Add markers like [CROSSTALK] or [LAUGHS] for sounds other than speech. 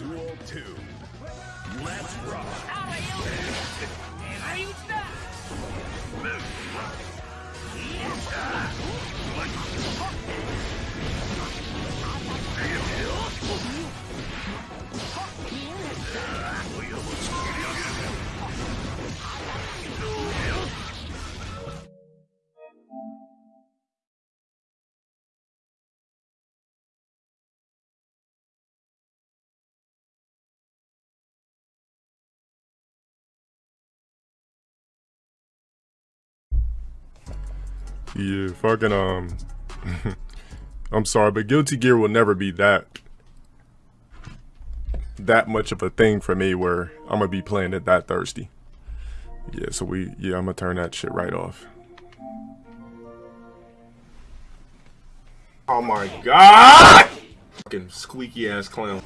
Duel 2. Let's rock. 狙い Yeah, fucking um [LAUGHS] I'm sorry, but Guilty Gear will never be that that much of a thing for me where I'm gonna be playing it that thirsty. Yeah, so we yeah, I'm gonna turn that shit right off. Oh my god! Fucking squeaky ass clown.